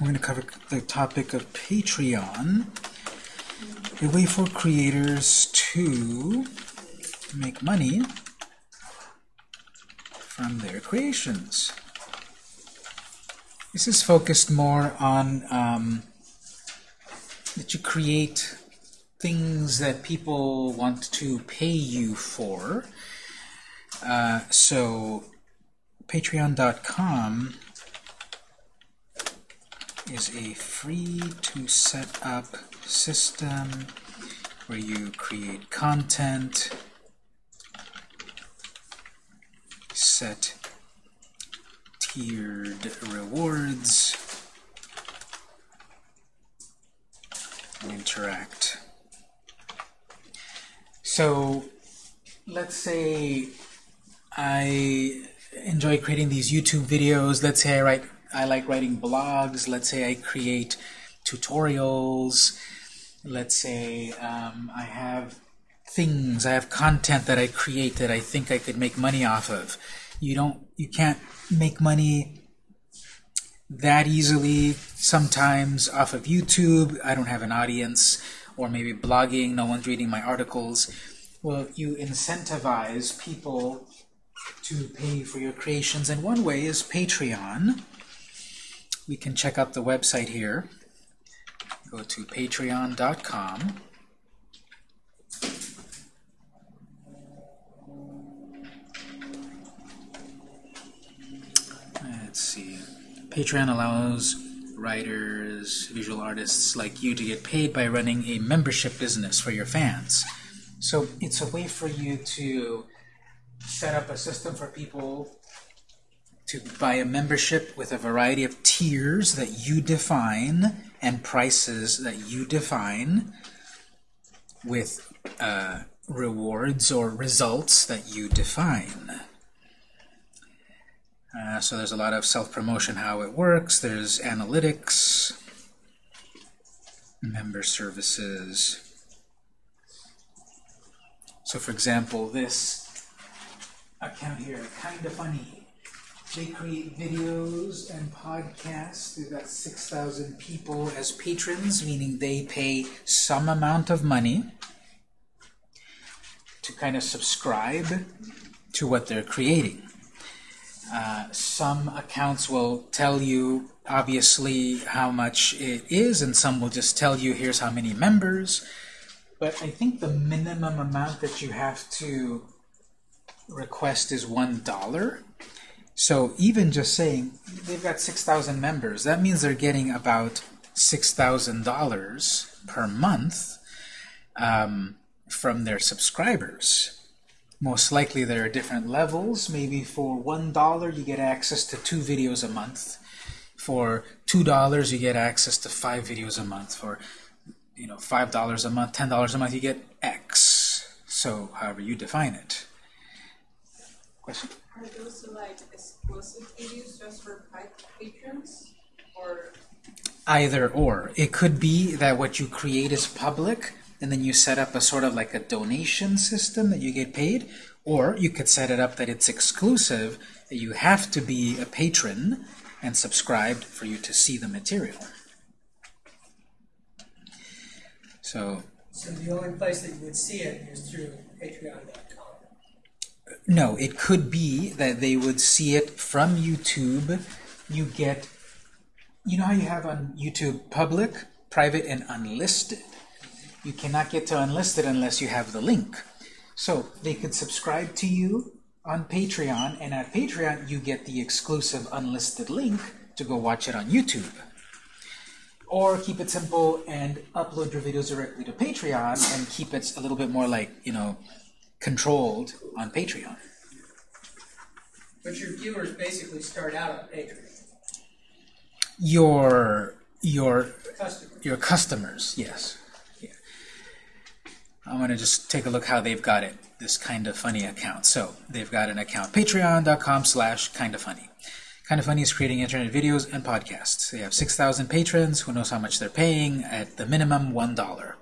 we're going to cover the topic of Patreon, a way for creators to make money from their creations. This is focused more on um, that you create things that people want to pay you for. Uh, so patreon.com is a free to set up system where you create content, set tiered rewards, and interact. So let's say I enjoy creating these YouTube videos. Let's say I write I like writing blogs. Let's say I create tutorials. Let's say um, I have things, I have content that I create that I think I could make money off of. You don't, you can't make money that easily sometimes off of YouTube. I don't have an audience or maybe blogging, no one's reading my articles. Well, you incentivize people to pay for your creations, and one way is Patreon we can check out the website here. Go to patreon.com. Let's see. Patreon allows writers, visual artists like you to get paid by running a membership business for your fans. So it's a way for you to set up a system for people to buy a membership with a variety of tiers that you define and prices that you define with uh, rewards or results that you define. Uh, so there's a lot of self-promotion how it works. There's analytics, member services. So for example, this account here, kind of funny. They create videos and podcasts. They've got 6,000 people as patrons, meaning they pay some amount of money to kind of subscribe to what they're creating. Uh, some accounts will tell you, obviously, how much it is, and some will just tell you, here's how many members. But I think the minimum amount that you have to request is $1. So even just saying they've got 6,000 members, that means they're getting about $6,000 per month um, from their subscribers. Most likely there are different levels. Maybe for $1 you get access to two videos a month. For $2 you get access to five videos a month. For you know, $5 a month, $10 a month, you get X. So however you define it. Question? Are those like exclusive videos just for patrons, or? Either or. It could be that what you create is public, and then you set up a sort of like a donation system that you get paid, or you could set it up that it's exclusive, that you have to be a patron and subscribed for you to see the material. So, so the only place that you would see it is through Patreon.com. No, it could be that they would see it from YouTube. You get, you know how you have on YouTube public, private, and unlisted. You cannot get to unlisted unless you have the link. So they could subscribe to you on Patreon, and at Patreon you get the exclusive unlisted link to go watch it on YouTube. Or keep it simple and upload your videos directly to Patreon and keep it a little bit more like, you know, controlled on Patreon. But your viewers basically start out on Patreon. Your your Customers. your customers, yes. Yeah. I'm going to just take a look how they've got it, this kind of funny account. So they've got an account, patreon.com slash kind of funny. Kind of Funny is creating internet videos and podcasts. They have 6,000 patrons. Who knows how much they're paying? At the minimum, $1.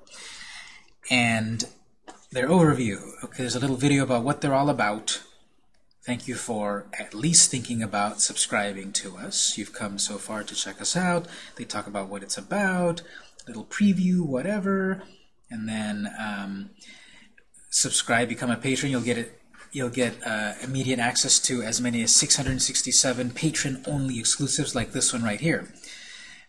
And their overview. Okay, there's a little video about what they're all about. Thank you for at least thinking about subscribing to us. You've come so far to check us out. They talk about what it's about, little preview, whatever, and then um, subscribe, become a patron. You'll get it. You'll get uh, immediate access to as many as 667 patron-only exclusives like this one right here.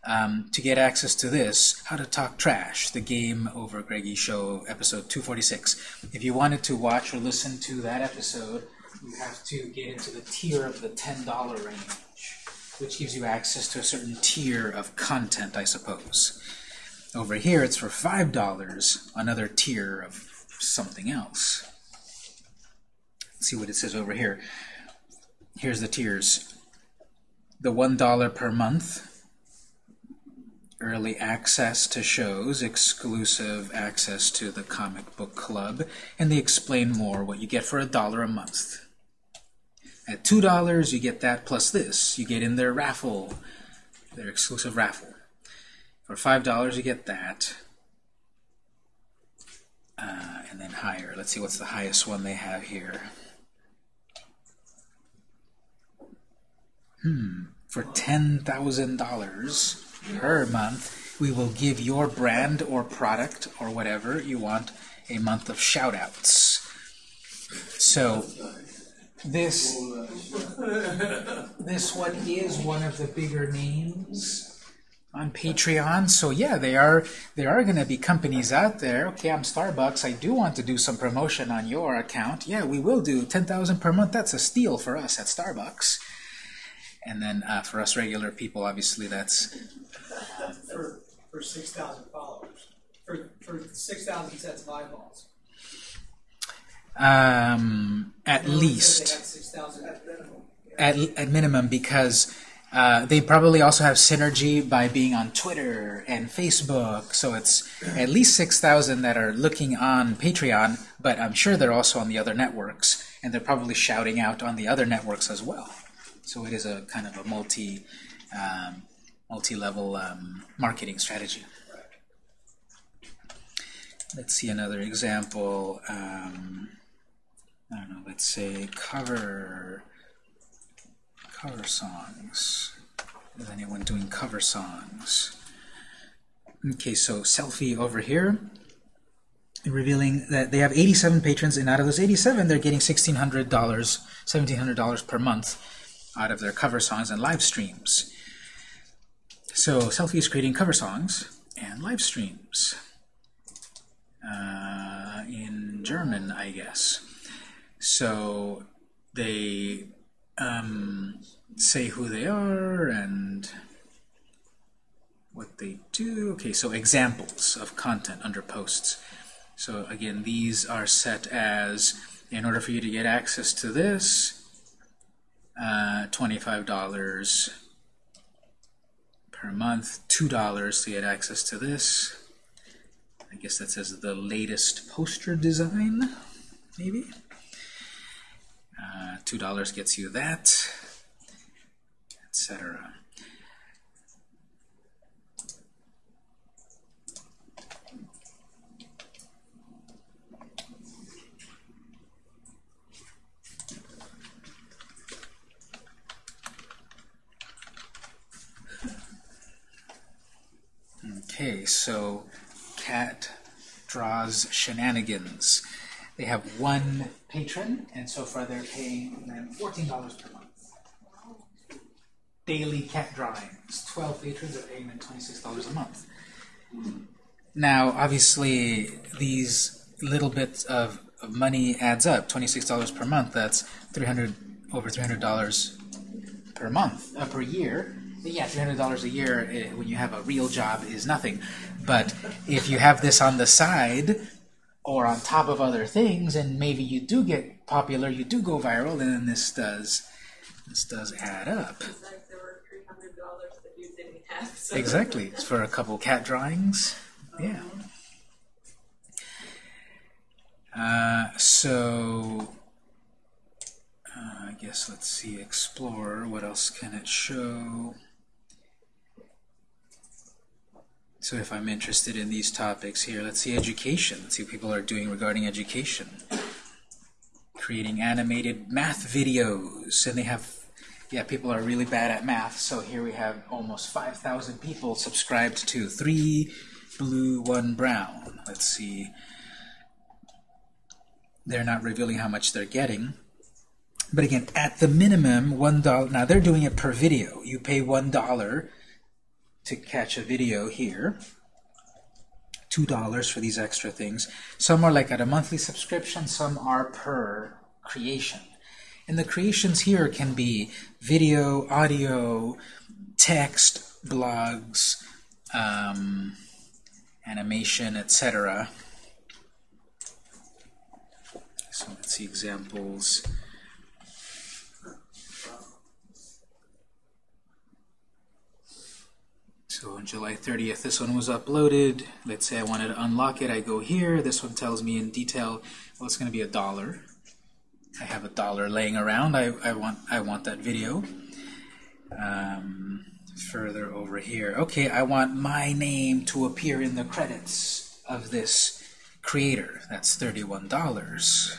Um, to get access to this, How to Talk Trash, the Game Over Greggy Show, episode 246. If you wanted to watch or listen to that episode, you have to get into the tier of the $10 range, which gives you access to a certain tier of content, I suppose. Over here, it's for $5, another tier of something else. Let's see what it says over here. Here's the tiers. The $1 per month, early access to shows, exclusive access to the comic book club, and they explain more what you get for a dollar a month. At $2, you get that plus this. You get in their raffle, their exclusive raffle. For $5, you get that. Uh, and then higher. Let's see what's the highest one they have here. Hmm. For $10,000 per month, we will give your brand or product or whatever you want a month of shoutouts. So this this one is one of the bigger names on Patreon. So yeah, they are there are going to be companies out there. Okay, I'm Starbucks. I do want to do some promotion on your account. Yeah, we will do 10,000 per month. That's a steal for us at Starbucks. And then uh, for us regular people, obviously that's For, for six thousand followers, for, for six thousand sets of eyeballs. um, at least. have six thousand at minimum. at, at minimum because uh, they probably also have synergy by being on Twitter and Facebook. So it's at least 6,000 that are looking on Patreon, but I'm sure they're also on the other networks, and they're probably shouting out on the other networks as well. So it is a kind of a multi, um, multi-level um, marketing strategy. Let's see another example. Um, I don't know. Let's say cover cover songs. Is anyone doing cover songs? Okay, so selfie over here, revealing that they have 87 patrons, and out of those 87, they're getting $1,600, $1,700 per month out of their cover songs and live streams. So selfie is creating cover songs and live streams uh, in German, I guess. So they um, say who they are and what they do. Okay, so examples of content under posts. So again, these are set as, in order for you to get access to this, uh, $25 per month, $2 to get access to this. I guess that says the latest poster design, maybe. Uh, $2 gets you that, etc. Okay, so cat draws shenanigans. They have one patron, and so far they're paying them $14 per month. Daily cat drawings. 12 patrons are paying them $26 a month. Now, obviously, these little bits of, of money adds up. $26 per month, that's 300 over $300 per month, uh, per year. Yeah, $300 a year eh, when you have a real job is nothing. But if you have this on the side, or on top of other things, and maybe you do get popular, you do go viral, and then this does this does add up. It's there were three hundred dollars that you didn't have. So Exactly. It's for a couple cat drawings. Yeah. Uh, so uh, I guess let's see. Explore. What else can it show? So if I'm interested in these topics here, let's see education. Let's see what people are doing regarding education. creating animated math videos, and they have, yeah, people are really bad at math, so here we have almost 5,000 people subscribed to 3 blue, 1 brown. Let's see. They're not revealing how much they're getting. But again, at the minimum, $1, now they're doing it per video. You pay $1 to catch a video here. $2 for these extra things. Some are like at a monthly subscription, some are per creation. And the creations here can be video, audio, text, blogs, um, animation, etc. So let's see examples. So on July 30th, this one was uploaded. Let's say I wanted to unlock it. I go here. This one tells me in detail, well, it's going to be a dollar. I have a dollar laying around. I, I want I want that video. Um, further over here. Okay, I want my name to appear in the credits of this creator. That's $31.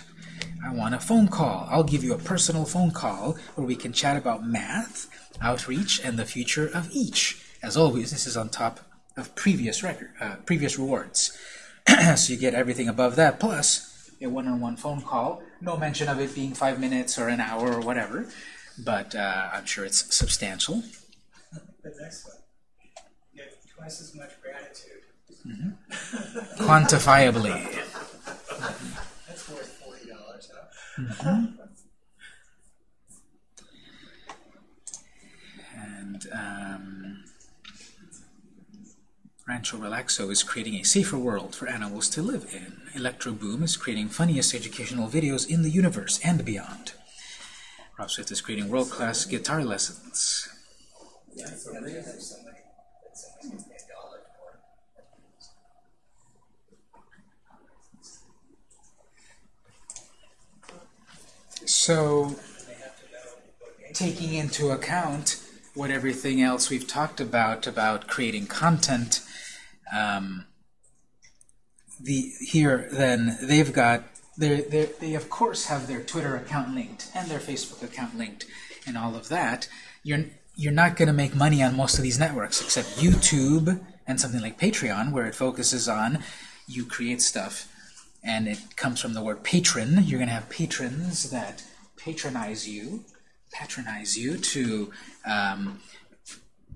I want a phone call. I'll give you a personal phone call where we can chat about math, outreach, and the future of each. As always, this is on top of previous record, uh, previous rewards. so you get everything above that, plus a one-on-one phone call. No mention of it being five minutes or an hour or whatever, but uh, I'm sure it's substantial. The next one, you get twice as much gratitude. Quantifiably. That's worth forty dollars, huh? And um, Rancho Relaxo is creating a safer world for animals to live in. Electro Boom is creating funniest educational videos in the universe and beyond. Rob Swift is creating world-class guitar lessons. So taking into account what everything else we've talked about about creating content, um, the here then they've got they they of course have their Twitter account linked and their Facebook account linked and all of that. You're you're not going to make money on most of these networks except YouTube and something like Patreon where it focuses on you create stuff and it comes from the word patron. You're going to have patrons that patronize you, patronize you to um,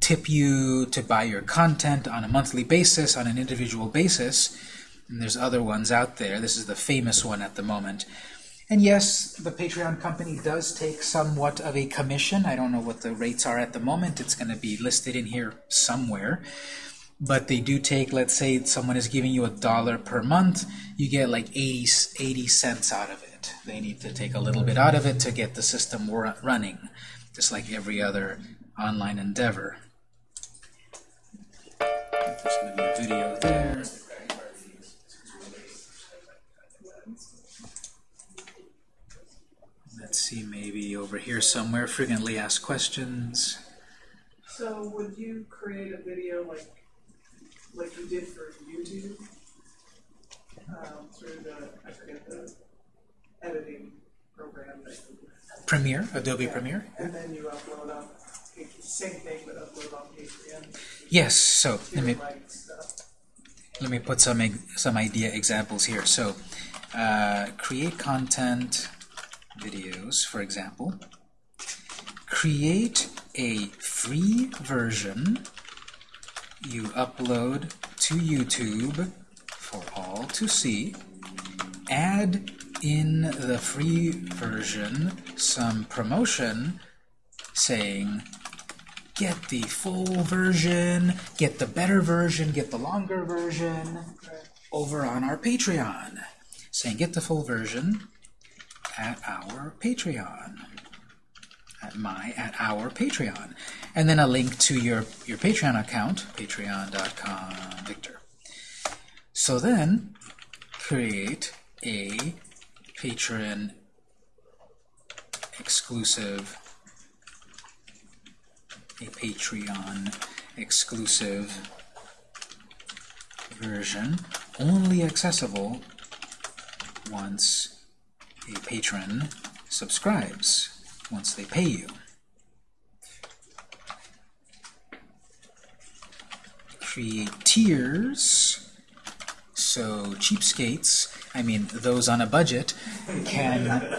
tip you to buy your content on a monthly basis, on an individual basis. And there's other ones out there. This is the famous one at the moment. And yes, the Patreon company does take somewhat of a commission. I don't know what the rates are at the moment. It's going to be listed in here somewhere. But they do take, let's say someone is giving you a dollar per month, you get like 80, 80 cents out of it. They need to take a little bit out of it to get the system running, just like every other online endeavor. There's going to be a video there. Let's see, maybe over here somewhere, frequently asked questions. So would you create a video like like you did for YouTube um, through the I forget the editing program that Premiere, Adobe Premiere? and then you upload on Yes, so let me let me put some some idea examples here. So, uh, create content videos, for example. Create a free version you upload to YouTube for all to see. Add in the free version some promotion saying get the full version, get the better version, get the longer version over on our Patreon. Saying get the full version at our Patreon. At my, at our Patreon. And then a link to your, your Patreon account, patreon.com Victor. So then, create a Patreon exclusive a Patreon exclusive version, only accessible once a patron subscribes once they pay you. Create tiers so cheapskates, I mean those on a budget, can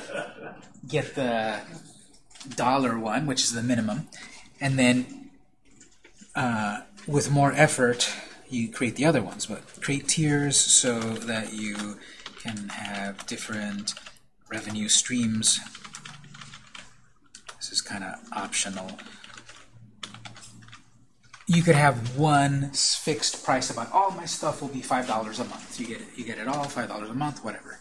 get the dollar one, which is the minimum, and then uh, with more effort, you create the other ones. But create tiers so that you can have different revenue streams. This is kind of optional. You could have one fixed price about all my stuff will be five dollars a month. You get it, you get it all five dollars a month, whatever.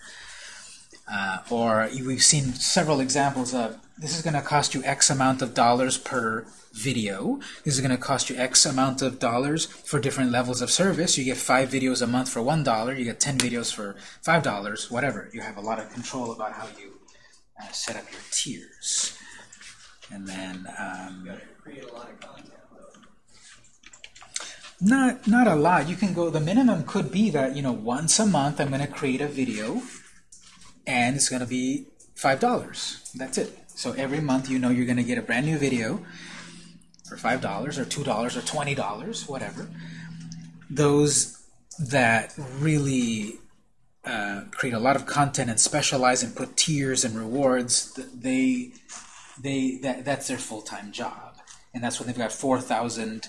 Uh, or we've seen several examples of this is going to cost you X amount of dollars per video. This is going to cost you X amount of dollars for different levels of service. You get five videos a month for one dollar. You get ten videos for five dollars. Whatever. You have a lot of control about how you uh, set up your tiers. And then um, You gotta create a lot of content though. Not not a lot. You can go. The minimum could be that you know once a month I'm going to create a video, and it's going to be five dollars. That's it. So every month you know you're going to get a brand new video for five dollars or two dollars or twenty dollars, whatever. Those that really uh, create a lot of content and specialize and put tiers and rewards, they they that that's their full time job, and that's when they've got four thousand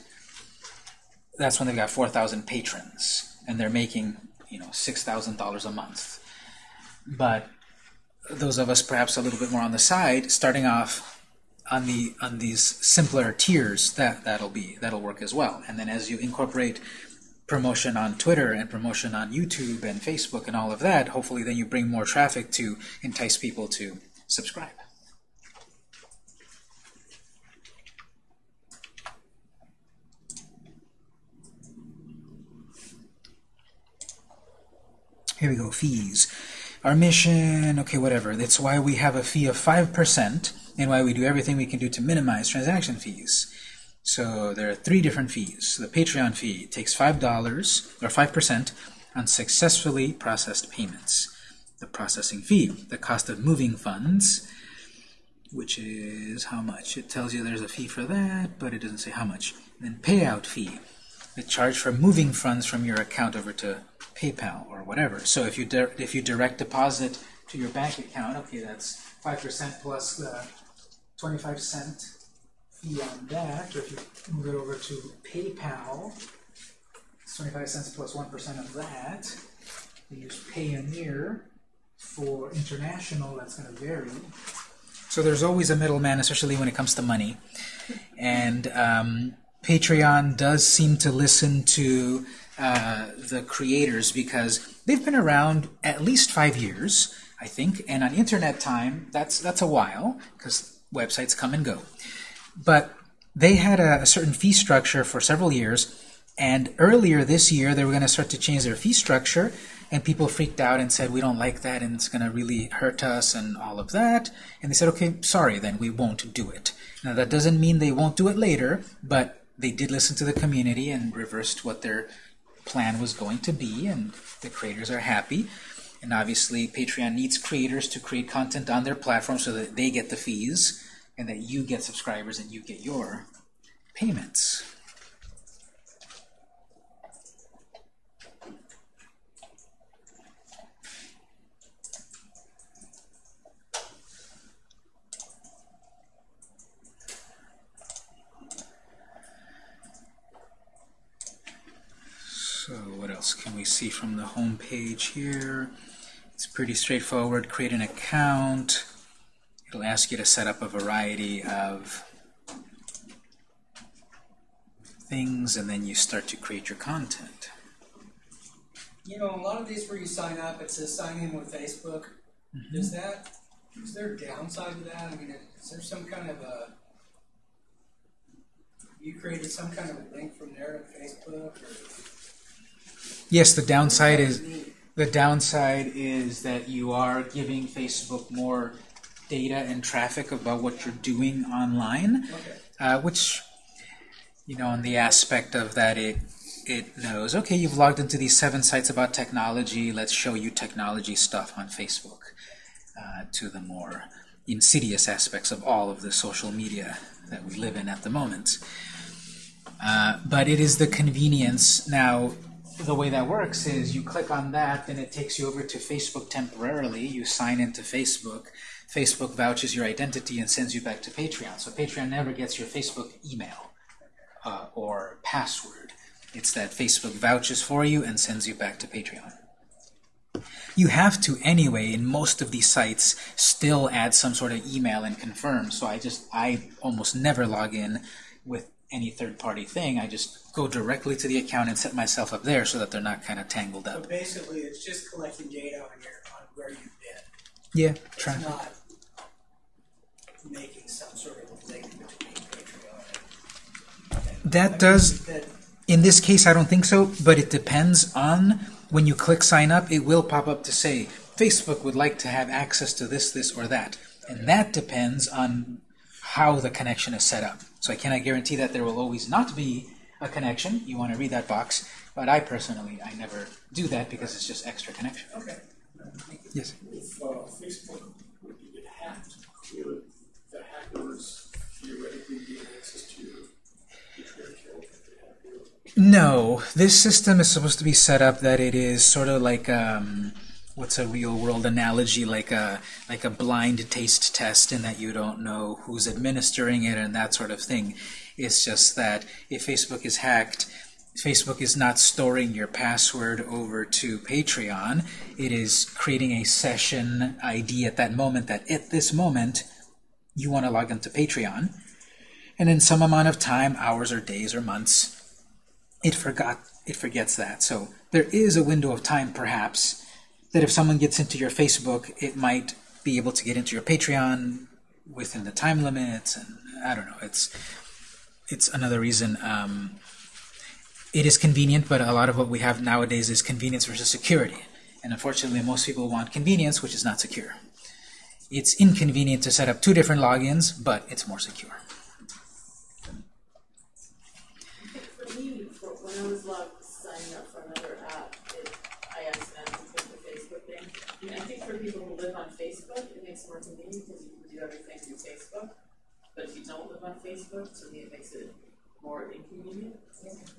that's when they've got 4,000 patrons and they're making, you know, $6,000 a month. But those of us perhaps a little bit more on the side, starting off on the on these simpler tiers, that that'll be that'll work as well. And then as you incorporate promotion on Twitter and promotion on YouTube and Facebook and all of that, hopefully then you bring more traffic to entice people to subscribe. Here we go, fees. Our mission, okay, whatever. That's why we have a fee of 5% and why we do everything we can do to minimize transaction fees. So there are three different fees. The Patreon fee takes $5 or 5% on successfully processed payments. The processing fee, the cost of moving funds, which is how much? It tells you there's a fee for that, but it doesn't say how much. then payout fee, the charge for moving funds from your account over to PayPal or whatever. So if you if you direct deposit to your bank account, okay, that's five percent plus the twenty-five cent fee on that. Or if you move it over to PayPal, it's twenty-five cents plus plus plus plus plus plus one percent of that. We use Payoneer for international. That's going to vary. So there's always a middleman, especially when it comes to money. And um, Patreon does seem to listen to uh, the creators because they've been around at least five years, I think. And on internet time, that's that's a while because websites come and go. But they had a, a certain fee structure for several years. And earlier this year, they were going to start to change their fee structure, and people freaked out and said, we don't like that, and it's going to really hurt us, and all of that. And they said, okay, sorry, then we won't do it. Now, that doesn't mean they won't do it later, but they did listen to the community and reversed what their plan was going to be, and the creators are happy. And obviously, Patreon needs creators to create content on their platform so that they get the fees, and that you get subscribers and you get your payments. So what else can we see from the home page here? It's pretty straightforward. Create an account. It'll ask you to set up a variety of things, and then you start to create your content. You know, a lot of these where you sign up, it says sign in with Facebook. Mm-hmm. Is that is there a downside to that? I mean, is there some kind of a you created some kind of a link from there to Facebook? Or, Yes, the downside is the downside is that you are giving Facebook more data and traffic about what you're doing online. okay. uh, which you know on the aspect of that it it knows okay you've logged into these seven sites about technology let's show you technology stuff on Facebook uh, to the more insidious aspects of all of the social media that we live in at the moment. Uh, but it is the convenience. Now, the way that works is you click on that, then it takes you over to Facebook temporarily. You sign into Facebook. Facebook vouches your identity and sends you back to Patreon. So Patreon never gets your Facebook email uh, or password. It's that Facebook vouches for you and sends you back to Patreon. You have to anyway, in most of these sites, still add some sort of email and confirm. So I just, I almost never log in with any third-party thing. I just go directly to the account and set myself up there so that they're not kind of tangled up. But basically, it's just collecting data on your on where you've been. Yeah, It's not making some sort of link between Patreon. and- That does That In this case, I don't think so, but it depends on when you click sign up, it will pop up to say Facebook would like to have access to this, this, or that. And that depends on how the connection is set up. So I cannot guarantee that there will always not be a connection. You want to read that box. But I personally, I never do that because it's just extra connection. okay. Yes. If uh, Facebook were to get hacked, could the hackers theoretically gain access to your account if they hack you? No, this system is supposed to be set up that it is sort of like um, what's a real world analogy, like a like a blind taste test, in that you don't know who's administering it and that sort of thing. It's just that if Facebook is hacked, Facebook is not storing your password over to Patreon. It is creating a session ID at that moment. That at this moment you want to log into Patreon, and in some amount of time, hours or days or months it forgot it forgets that. So there is a window of time perhaps that if someone gets into your Facebook, it might be able to get into your Patreon within the time limits and I don't know. It's it's another reason um, it is convenient, but a lot of what we have nowadays is convenience versus security. And unfortunately, most people want convenience, which is not secure. It's inconvenient to set up two different logins, but it's more secure. For me, for when I was logged, signing up for another app, it, I accidentally clicked the Facebook thing. And I think for people who live on Facebook, it makes it more convenient because you can do everything through Facebook. But if you don't live on Facebook, to me, it makes it more inconvenient.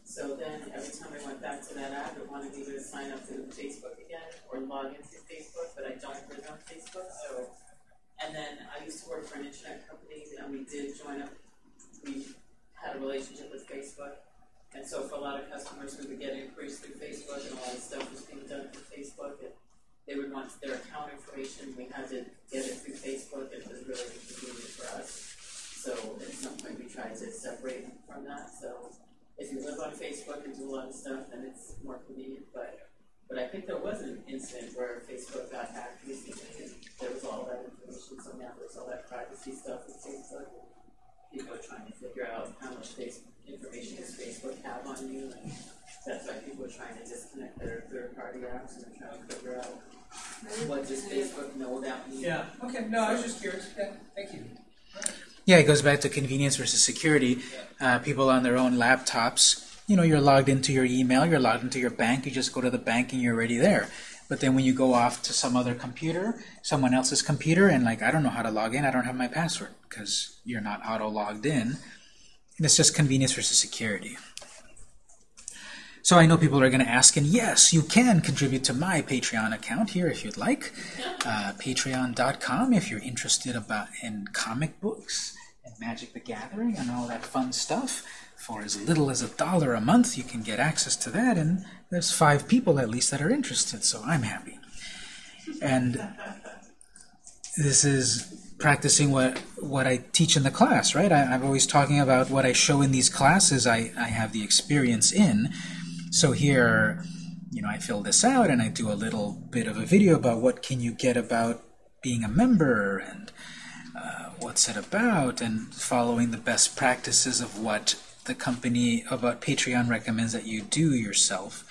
So then, every time I went back to that app, it wanted me to sign up through Facebook again or log into Facebook, but I don't live on Facebook, so. And then I used to work for an internet company, and we did join up, we had a relationship with Facebook. And so for a lot of customers, we would get inquiries through Facebook and a lot of stuff was being done through Facebook. And they would want their account information, we had to get it through Facebook, it was really inconvenient for us. So at some point, we tried to separate from that, so if you live on Facebook and do a lot of stuff, then it's more convenient, but, but I think there was an incident where Facebook got hacked recently, and there was all that information, so now there's all that privacy stuff with Facebook. People are trying to figure out how much face, information does Facebook have on you, and that's why people are trying to disconnect their third-party apps and they're trying to figure out what does Facebook know about me. Yeah. Okay. No, I was just curious. Yeah. Thank you. Yeah, it goes back to convenience versus security. Uh, people on their own laptops, you know, you're logged into your email, you're logged into your bank, you just go to the bank and you're already there. But then when you go off to some other computer, someone else's computer, and like, I don't know how to log in, I don't have my password because you're not auto logged in. And it's just convenience versus security. So I know people are going to ask, and yes, you can contribute to my Patreon account here if you'd like. Uh, Patreon.com if you're interested about in comic books and Magic the Gathering and all that fun stuff. For as little as a dollar a month, you can get access to that, and there's five people at least that are interested, so I'm happy. And this is practicing what what I teach in the class, right? I, I'm always talking about what I show in these classes. I, I have the experience in. So here, you know, I fill this out and I do a little bit of a video about what can you get about being a member and uh, what's it about and following the best practices of what the company about Patreon recommends that you do yourself.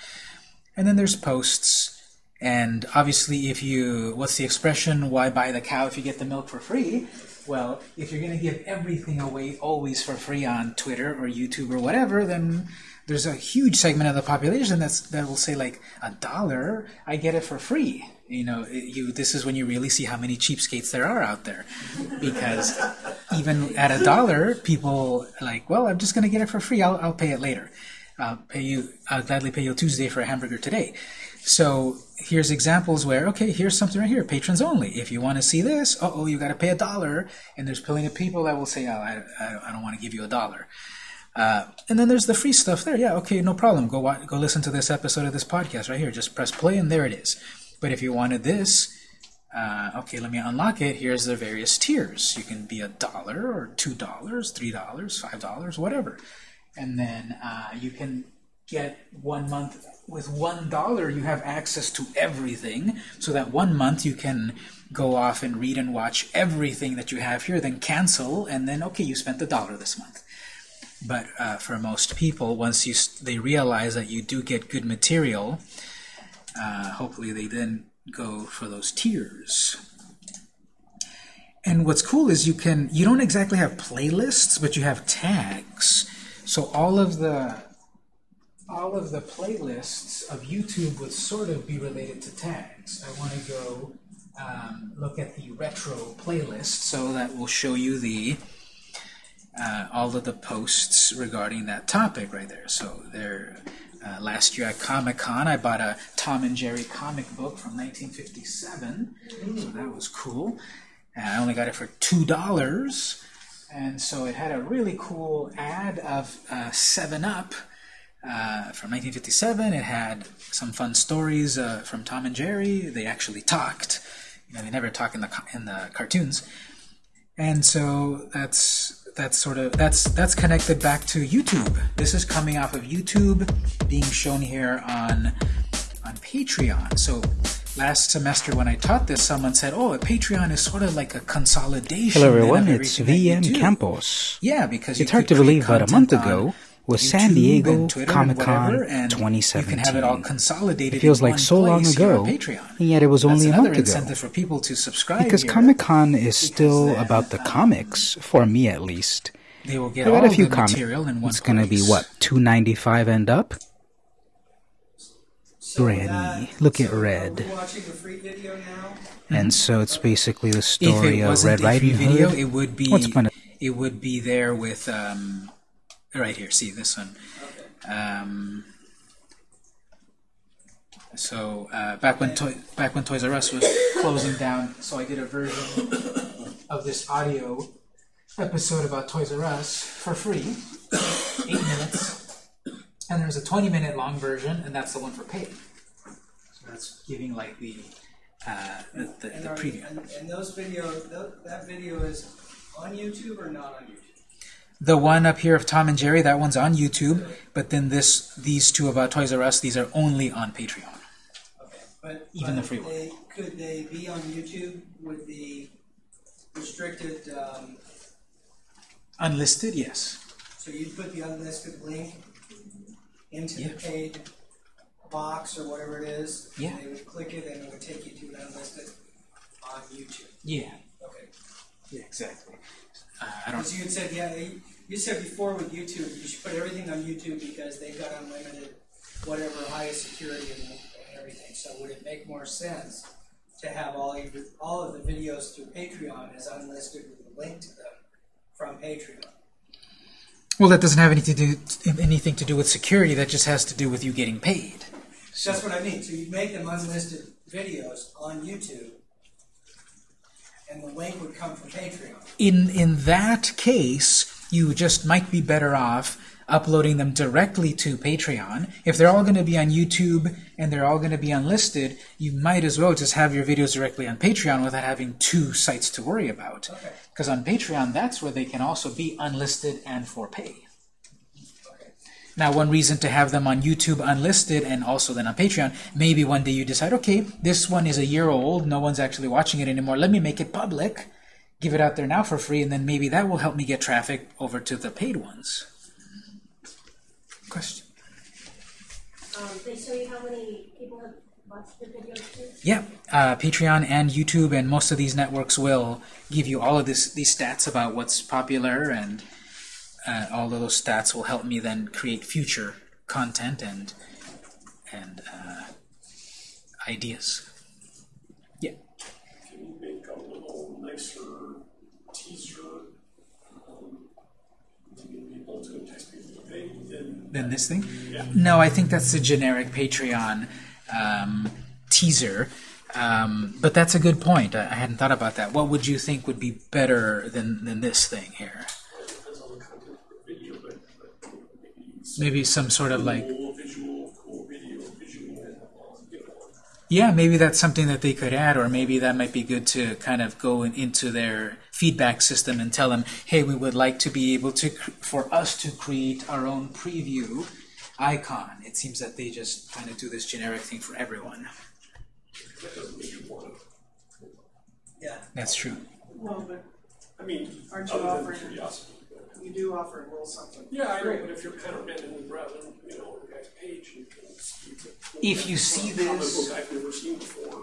And then there's posts. And obviously, if you, what's the expression, why buy the cow if you get the milk for free? Well, if you're going to give everything away always for free on Twitter or YouTube or whatever, then there's a huge segment of the population that's that will say like a dollar, I get it for free. You know, you this is when you really see how many cheapskates there are out there, because even at a dollar, people like, well, I'm just going to get it for free. I'll I'll pay it later. I'll pay you. I'll gladly pay you Tuesday for a hamburger today. So here's examples where, okay, here's something right here, patrons only. If you want to see this, uh oh, you got to pay a dollar. And there's plenty of people that will say, oh, I, I, I don't want to give you a dollar. Uh, and then there's the free stuff there. Yeah, okay, no problem. Go watch, go listen to this episode of this podcast right here. Just press play and there it is. But if you wanted this, uh, okay, let me unlock it. Here's the various tiers. You can be a dollar or two dollars, three dollars, five dollars, whatever. And then uh, you can get one month with one dollar. You have access to everything. So that one month you can go off and read and watch everything that you have here. Then cancel, and then okay, you spent the dollar this month. But uh, for most people, once you they realize that you do get good material, uh, hopefully they then go for those tiers. And what's cool is you can you don't exactly have playlists, but you have tags. So all of the all of the playlists of YouTube would sort of be related to tags. I want to go um, look at the retro playlist, so that will show you the uh, all of the posts regarding that topic right there. So there, uh, last year at Comic Con, I bought a Tom and Jerry comic book from 1957, so that was cool. And I only got it for two dollars, and so it had a really cool ad of uh, Seven Up. Uh, from 1957, it had some fun stories uh, from Tom and Jerry. They actually talked. You know, they never talk in the in the cartoons, and so that's that's sort of that's that's connected back to YouTube. This is coming off of YouTube, being shown here on on Patreon. So last semester when I taught this, someone said, "Oh, a Patreon is sort of like a consolidation." Hello everyone, it's everything that you VM. Campos. Yeah, because you It's hard to believe, but a month ago on was San Diego and Twitter and Comic-Con whatever, and You can have it all 2017. consolidated. It feels like so long ago, Patreon. and yet it was That's only a another month ago. incentive for people to subscribe Because. Comic Con is still then, about the um, comics, for me at least. They will get I all got a few comics. material in one It's gonna be what two ninety five and up. So Granny, that- look at so Red. Are we watching the free video now? And so it's basically the If story it of wasn't Red a free Riding video, Hood. it would be What's the point it would be there with um, right here. See this one. Um, so uh, back when Toy, back when Toys R Us was closing down, so I did a version of this audio episode about Toys R Us for free, eight minutes, and there's a 20 minute long version, and that's the one for paid. So that's giving like the uh, the, the, And, the are, preview. and, and those videos, tho- that video is on YouTube or not on YouTube? The one up here of Tom and Jerry, that one's on YouTube, but then this these two about Toys R Us, these are only on Patreon. Okay, but Even but the free one. they, could they be on YouTube with the restricted? Um, Unlisted, yes. so you'd put the unlisted link into Yeah. the paid box or whatever it is. and Yeah. They would click it and it would take you to unlisted on YouTube. Yeah. Okay. Yeah, exactly. I don't. Because you had said, yeah, you- said before with YouTube, you should put everything on YouTube because they've got unlimited, whatever, highest security and, everything. So would it make more sense to have all of, your- all of the videos through Patreon as unlisted with a link to them from Patreon? Well, that doesn't have anything to do anything to do with security. That just has to do with you getting paid. So. That's what I mean. So you make them unlisted videos on YouTube, and the link would come from Patreon. In in that case, you just might be better off uploading them directly to Patreon. If they're all going to be on YouTube and they're all going to be unlisted, you might as well just have your videos directly on Patreon without having two sites to worry about. Okay. Because on Patreon, that's where they can also be unlisted and for pay. Now, one reason to have them on YouTube unlisted and also then on Patreon, maybe one day you decide, okay, this one is a year old, no one's actually watching it anymore, let me make it public, give it out there now for free, and then maybe that will help me get traffic over to the paid ones. Question? Um, they show you how many people have watched the video too? Yeah, uh, Patreon and YouTube and most of these networks will give you all of this these stats about what's popular, and uh, all of those stats will help me then create future content and and uh, ideas. Yeah. Can you make a little nicer teaser, um, to get people to text people to pay, then, Then this thing? yeah. No, I think that's the generic Patreon um, teaser. Um, but that's a good point. I, I hadn't thought about that. What would you think would be better than, than this thing here? It depends on the content of the video, but, but maybe some sort of like cool visual, cool video, visual, you know, Yeah, maybe that's something that they could add, or maybe that might be good to kind of go in, into their feedback system and tell them, hey, we would like to be able to, for us to create our own preview icon. It seems that they just kind of do this generic thing for everyone. that doesn't make you want to. Yeah. That's true. Well, but I mean, Aren't you other than offering- curiosity. But- you do offer a little something. Yeah, I know, but if you're kind of randomly browsing, you know, the guy's page, you can see the If you see comic this- book I've never seen before.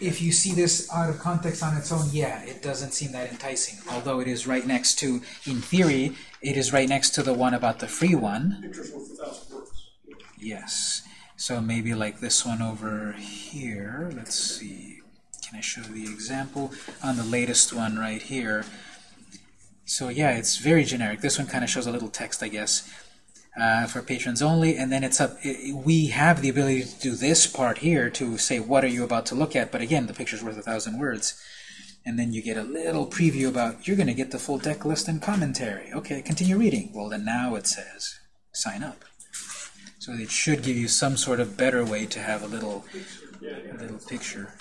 If you see this out of context on its own, yeah, it doesn't seem that enticing. Although it is right next to, in theory, it is right next to the one about the free one. Pictures worth a thousand words. Yes. So maybe like this one over here. Let's see. Can I show the example? On the latest one right here. So yeah, it's very generic. This one kind of shows a little text, I guess, uh, for patrons only. And then it's up. i we have the ability to do this part here to say what are you about to look at. But again, the picture's worth a thousand words. And then you get a little preview about you're going to get the full deck list and commentary. Okay, continue reading. Well, then now it says sign up. So it should give you some sort of better way to have a little, a little picture,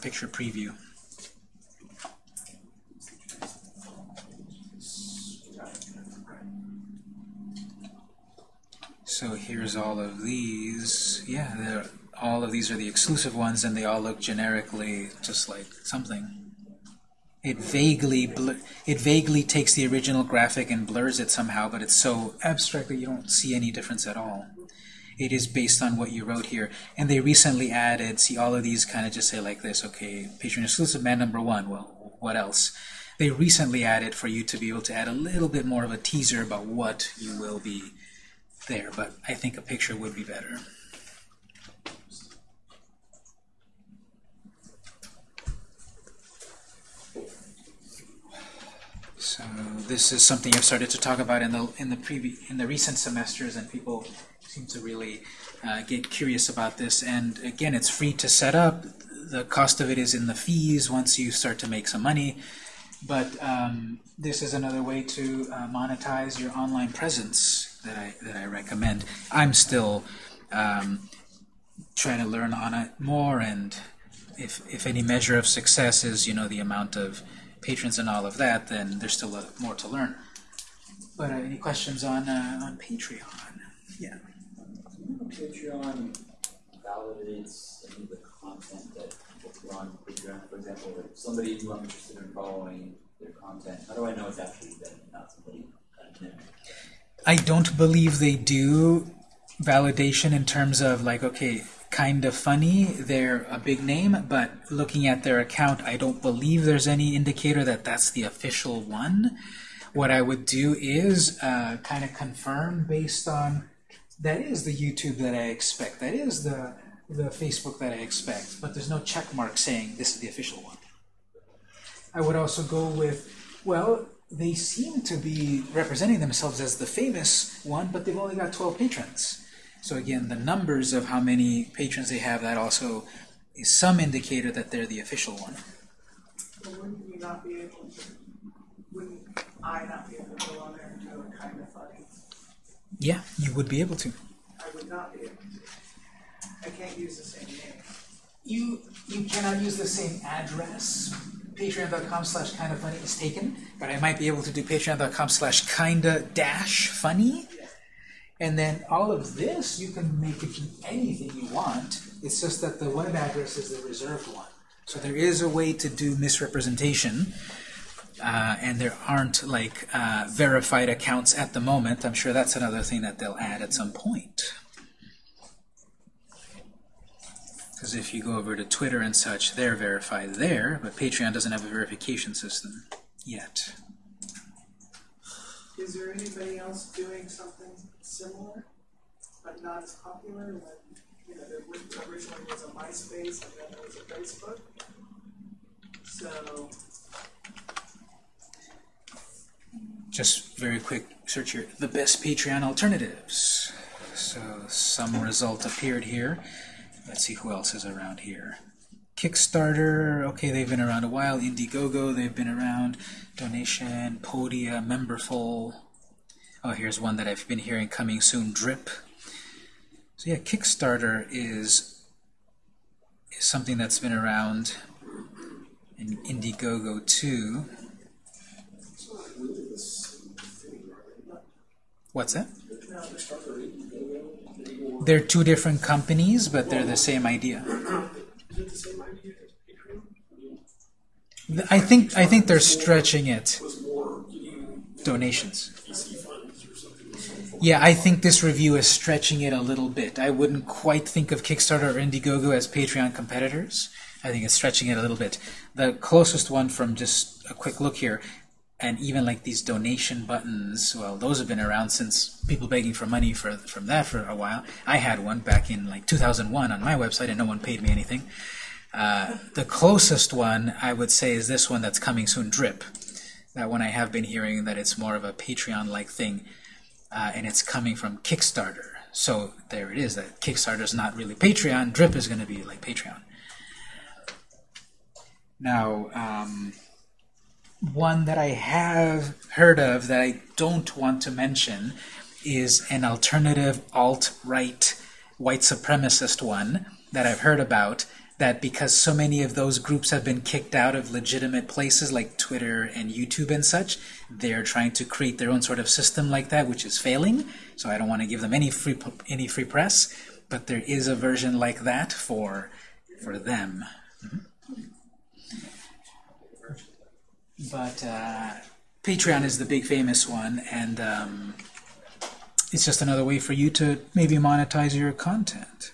picture preview. So here's all of these. Yeah, all of these are the exclusive ones, and they all look generically just like something. It vaguely it vaguely takes the original graphic and blurs it somehow, but it's so abstract that you don't see any difference at all. It is based on what you wrote here, and they recently added. See, all of these kind of just say like this. Okay, Patreon exclusive man number one. Well, what else? They recently added for you to be able to add a little bit more of a teaser about what you will be there, but I think a picture would be better. So this is something I've started to talk about in the in the previ- in the recent semesters, and people seem to really uh, get curious about this. And again, it's free to set up. The cost of it is in the fees once you start to make some money. But um, this is another way to uh, monetize your online presence that I that I recommend. I'm still um, trying to learn on it more, and if if any measure of success is you know the amount of patrons and all of that, then there's still a, more to learn. But uh, any questions on uh, on Patreon? Yeah. Patreon validates any of the content that Patreon. For example, if somebody who I'm interested in following their content, how do I know it's actually them and not somebody? I don't believe they do validation in terms of like, okay, kind of funny, they're a big name, but looking at their account, I don't believe there's any indicator that that's the official one. What I would do is uh, kind of confirm based on that is the YouTube that I expect, that is the the Facebook that I expect, but there's no check mark saying this is the official one. I would also go with, well, they seem to be representing themselves as the famous one, but they've only got 12 patrons. So again, the numbers of how many patrons they have, that also is some indicator that they're the official one. But wouldn't you not be able to, wouldn't I not be able to go on there and do a kind of funny? Yeah, you would be able to. I would not be able to. I can't use the same name. You you cannot use the same address. Patreon.com slash kinda funny is taken, but I might be able to do patreon.com slash kinda dash funny. And then all of this, you can make it anything you want. It's just that the web address is the reserved one. So there is a way to do misrepresentation, uh, and there aren't like uh, verified accounts at the moment. I'm sure that's another thing that they'll add at some point. Because if you go over to Twitter and such, they're verified there, but Patreon doesn't have a verification system yet. Is there anybody else doing something similar? but not as popular when, you know, there was- originally was a MySpace and then there was a Facebook. So, Just very quick search here. The best Patreon alternatives. So some result appeared here. Let's see who else is around here. Kickstarter, okay, they've been around a while. Indiegogo, they've been around. Donation, Podia, Memberful. Oh, here's one that I've been hearing coming soon, Drip. So yeah, Kickstarter is, is something that's been around. And Indiegogo too. What's that? Kickstarter, Indiegogo, they more- They're two different companies, but they're the same idea. I think I think they're stretching it. Donations. Yeah, I think this review is stretching it a little bit. I wouldn't quite think of Kickstarter or Indiegogo as Patreon competitors. I think it's stretching it a little bit. The closest one from just a quick look here, and even like these donation buttons, well, those have been around since people begging for money for from that for a while. I had one back in like 2001 on my website, and no one paid me anything. Uh, the closest one I would say is this one that's coming soon, Drip. That one I have been hearing that it's more of a Patreon-like thing uh, and it's coming from Kickstarter. So there it is. That Kickstarter is not really Patreon. Drip is going to be like Patreon. Now, um, one that I have heard of that I don't want to mention is an alternative alt-right white supremacist one that I've heard about that because so many of those groups have been kicked out of legitimate places like Twitter and YouTube and such, they're trying to create their own sort of system like that, which is failing. So I don't want to give them any free any free press, but there is a version like that for for them. Mm-hmm. But uh, Patreon is the big famous one, and um, it's just another way for you to maybe monetize your content.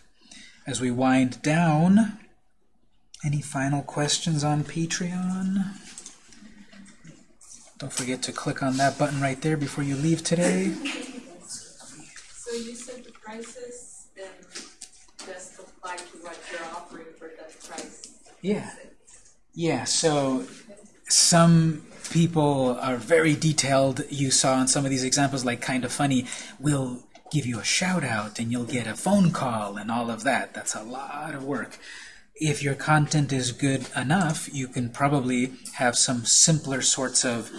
As we wind down, any final questions on Patreon? Don't forget to click on that button right there before you leave today. So you said the prices, then just apply to what you're offering for that price. Yeah. Yeah, so some people are very detailed. You saw in some of these examples, like kind of funny, will give you a shout out and you'll get a phone call and all of that. That's a lot of work. If your content is good enough, you can probably have some simpler sorts of,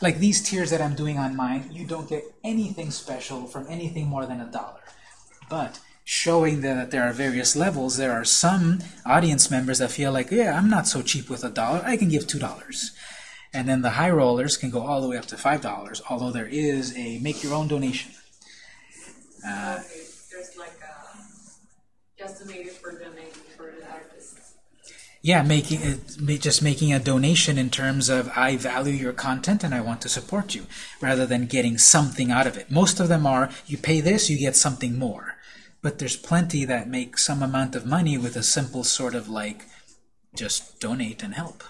like these tiers that I'm doing on mine, you don't get anything special from anything more than a dollar. But showing that there are various levels, there are some audience members that feel like, yeah, I'm not so cheap with a dollar, I can give two dollars. And then the high rollers can go all the way up to five dollars, although there is a make your own donation. Uh, Okay, there's like a, just for donating for the artists. yeah, making it, just making a donation in terms of I value your content and I want to support you, rather than getting something out of it. Most of them are you pay this, you get something more. But there's plenty that make some amount of money with a simple sort of like just donate and help.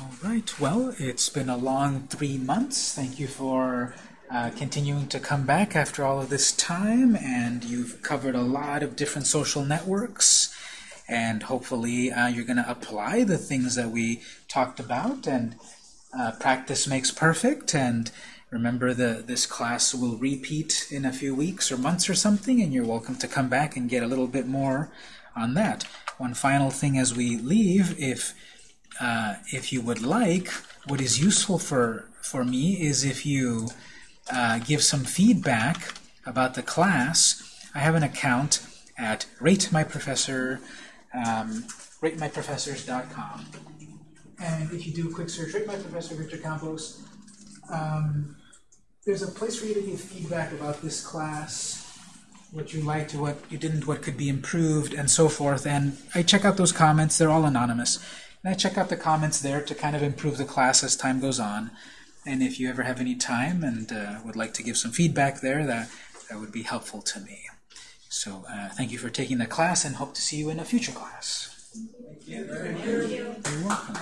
All right. Well, it's been a long three months. Thank you for uh, continuing to come back after all of this time, and you've covered a lot of different social networks. And hopefully, uh, you're going to apply the things that we talked about. And uh, practice makes perfect. And remember, the this class will repeat in a few weeks or months or something, and you're welcome to come back and get a little bit more on that. One final thing as we leave, if uh, if you would like, what is useful for, for me is if you uh, give some feedback about the class. I have an account at ratemyprofessor, um, ratemyprofessors.com. And if you do a quick search, Rate My Professor Victor Campos, um, there's a place for you to give feedback about this class, what you liked, what you didn't, what could be improved, and so forth. And I check out those comments. They're all anonymous. And I check out the comments there to kind of improve the class as time goes on. And if you ever have any time and uh, would like to give some feedback there, that, that would be helpful to me. So uh, thank you for taking the class and hope to see you in a future class. Thank You're welcome.